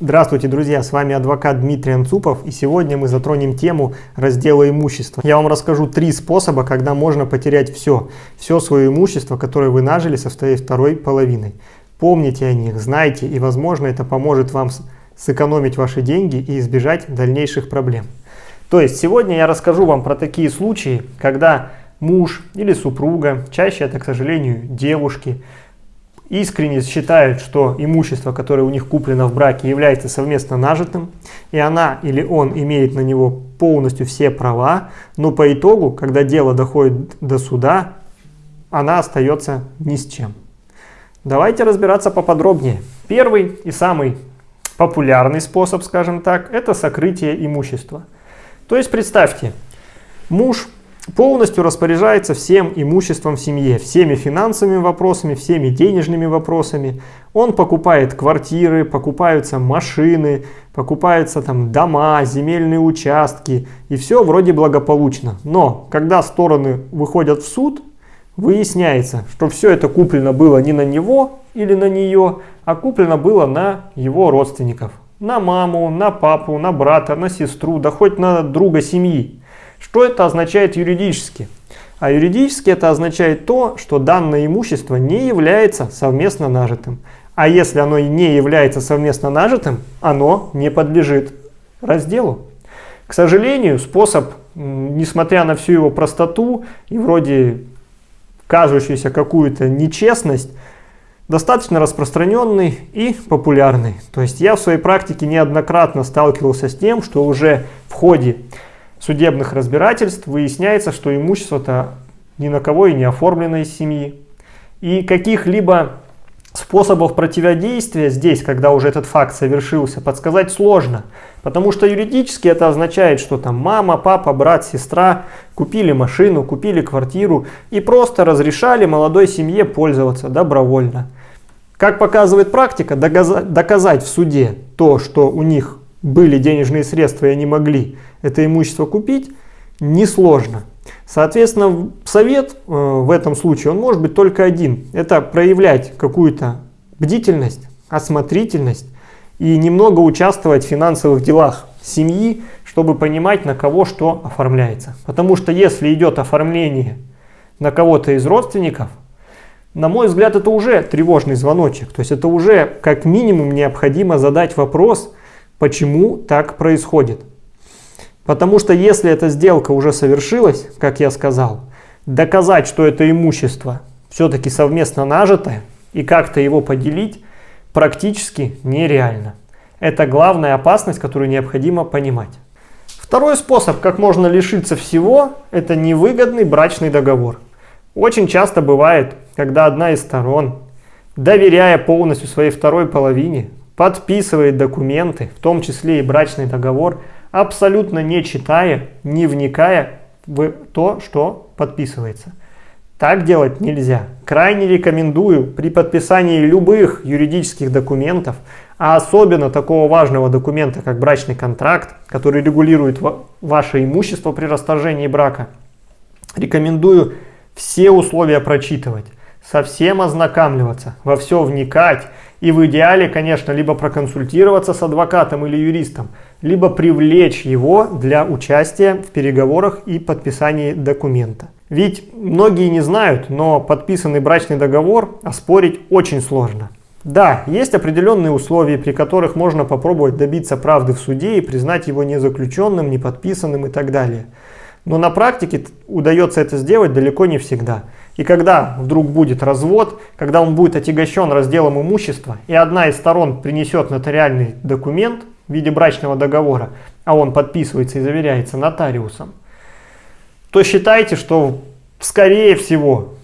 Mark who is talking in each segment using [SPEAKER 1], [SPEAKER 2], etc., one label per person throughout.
[SPEAKER 1] Здравствуйте, друзья! С вами адвокат Дмитрий Анцупов и сегодня мы затронем тему раздела имущества. Я вам расскажу три способа, когда можно потерять все, все свое имущество, которое вы нажили со своей второй половиной. Помните о них, знайте и возможно это поможет вам сэкономить ваши деньги и избежать дальнейших проблем. То есть сегодня я расскажу вам про такие случаи, когда муж или супруга, чаще это, к сожалению, девушки, искренне считают, что имущество, которое у них куплено в браке, является совместно нажитым, и она или он имеет на него полностью все права, но по итогу, когда дело доходит до суда, она остается ни с чем. Давайте разбираться поподробнее. Первый и самый популярный способ, скажем так, это сокрытие имущества. То есть представьте, муж полностью распоряжается всем имуществом в семье, всеми финансовыми вопросами, всеми денежными вопросами. Он покупает квартиры, покупаются машины, покупаются там дома, земельные участки, и все вроде благополучно. Но когда стороны выходят в суд, выясняется, что все это куплено было не на него или на нее, а куплено было на его родственников. На маму, на папу, на брата, на сестру, да хоть на друга семьи. Что это означает юридически? А юридически это означает то, что данное имущество не является совместно нажитым. А если оно не является совместно нажитым, оно не подлежит разделу. К сожалению, способ, несмотря на всю его простоту и вроде кажущуюся какую-то нечестность, достаточно распространенный и популярный. То есть я в своей практике неоднократно сталкивался с тем, что уже в ходе судебных разбирательств выясняется, что имущество-то ни на кого и не оформлено из семьи. И каких-либо способов противодействия здесь, когда уже этот факт совершился, подсказать сложно. Потому что юридически это означает, что там мама, папа, брат, сестра купили машину, купили квартиру и просто разрешали молодой семье пользоваться добровольно. Как показывает практика, доказать в суде то, что у них были денежные средства и они могли это имущество купить, несложно. Соответственно, совет э, в этом случае, он может быть только один. Это проявлять какую-то бдительность, осмотрительность и немного участвовать в финансовых делах семьи, чтобы понимать, на кого что оформляется. Потому что если идет оформление на кого-то из родственников, на мой взгляд, это уже тревожный звоночек. То есть это уже как минимум необходимо задать вопрос, почему так происходит. Потому что если эта сделка уже совершилась, как я сказал, доказать, что это имущество все-таки совместно нажитое и как-то его поделить практически нереально. Это главная опасность, которую необходимо понимать. Второй способ, как можно лишиться всего, это невыгодный брачный договор. Очень часто бывает, когда одна из сторон, доверяя полностью своей второй половине, подписывает документы, в том числе и брачный договор, абсолютно не читая, не вникая в то, что подписывается. Так делать нельзя. Крайне рекомендую при подписании любых юридических документов, а особенно такого важного документа, как брачный контракт, который регулирует ваше имущество при расторжении брака, рекомендую все условия прочитывать, совсем ознакомливаться, во все вникать и в идеале, конечно, либо проконсультироваться с адвокатом или юристом, либо привлечь его для участия в переговорах и подписании документа. Ведь многие не знают, но подписанный брачный договор оспорить очень сложно. Да, есть определенные условия, при которых можно попробовать добиться правды в суде и признать его незаключенным, неподписанным и так далее. Но на практике удается это сделать далеко не всегда. И когда вдруг будет развод, когда он будет отягощен разделом имущества, и одна из сторон принесет нотариальный документ в виде брачного договора, а он подписывается и заверяется нотариусом, то считайте, что скорее всего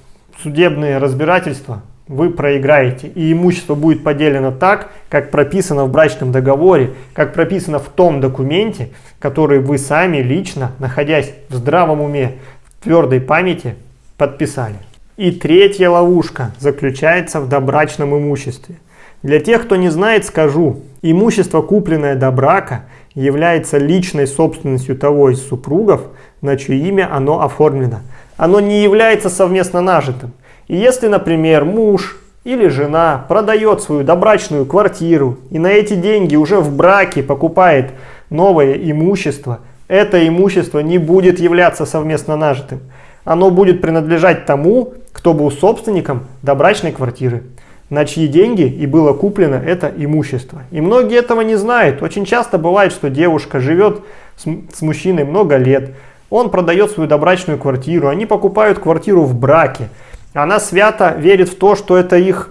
[SPEAKER 1] судебные разбирательства вы проиграете. И имущество будет поделено так, как прописано в брачном договоре, как прописано в том документе, который вы сами лично, находясь в здравом уме, в твердой памяти, подписали. И третья ловушка заключается в добрачном имуществе. Для тех, кто не знает, скажу. Имущество, купленное до брака, является личной собственностью того из супругов, на чье имя оно оформлено. Оно не является совместно нажитым. И если, например, муж или жена продает свою добрачную квартиру и на эти деньги уже в браке покупает новое имущество, это имущество не будет являться совместно нажитым. Оно будет принадлежать тому, кто был собственником добрачной квартиры, на чьи деньги и было куплено это имущество. И многие этого не знают. Очень часто бывает, что девушка живет с, с мужчиной много лет, он продает свою добрачную квартиру, они покупают квартиру в браке. Она свято верит в то, что это их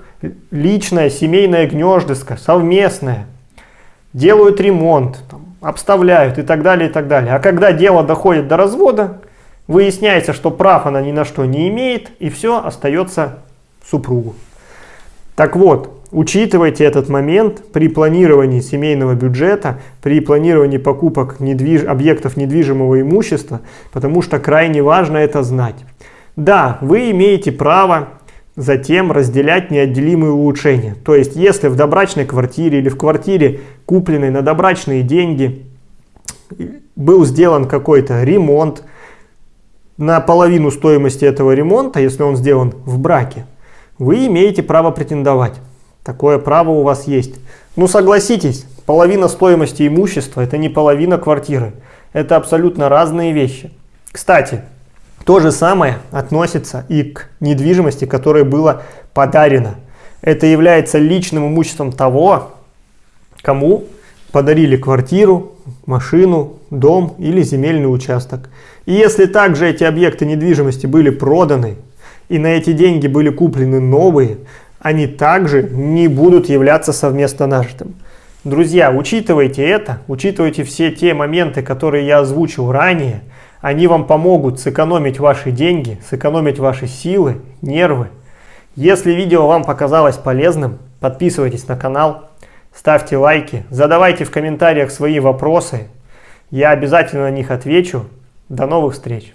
[SPEAKER 1] личное семейное гнездышко, совместное. Делают ремонт, обставляют и так далее, и так далее. А когда дело доходит до развода, выясняется, что прав она ни на что не имеет, и все остается супругу. Так вот, учитывайте этот момент при планировании семейного бюджета, при планировании покупок недвиж... объектов недвижимого имущества, потому что крайне важно это знать. Да, вы имеете право затем разделять неотделимые улучшения. То есть, если в добрачной квартире или в квартире, купленной на добрачные деньги, был сделан какой-то ремонт, на половину стоимости этого ремонта, если он сделан в браке, вы имеете право претендовать. Такое право у вас есть. Ну согласитесь, половина стоимости имущества это не половина квартиры. Это абсолютно разные вещи. Кстати, то же самое относится и к недвижимости, которая была подарена. Это является личным имуществом того, кому подарили квартиру, машину, дом или земельный участок. И если также эти объекты недвижимости были проданы, и на эти деньги были куплены новые, они также не будут являться совместно нажитым. Друзья, учитывайте это, учитывайте все те моменты, которые я озвучил ранее – они вам помогут сэкономить ваши деньги, сэкономить ваши силы, нервы. Если видео вам показалось полезным, подписывайтесь на канал, ставьте лайки, задавайте в комментариях свои вопросы. Я обязательно на них отвечу. До новых встреч!